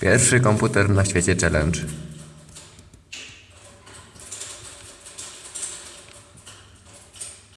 Pierwszy komputer na świecie challenge.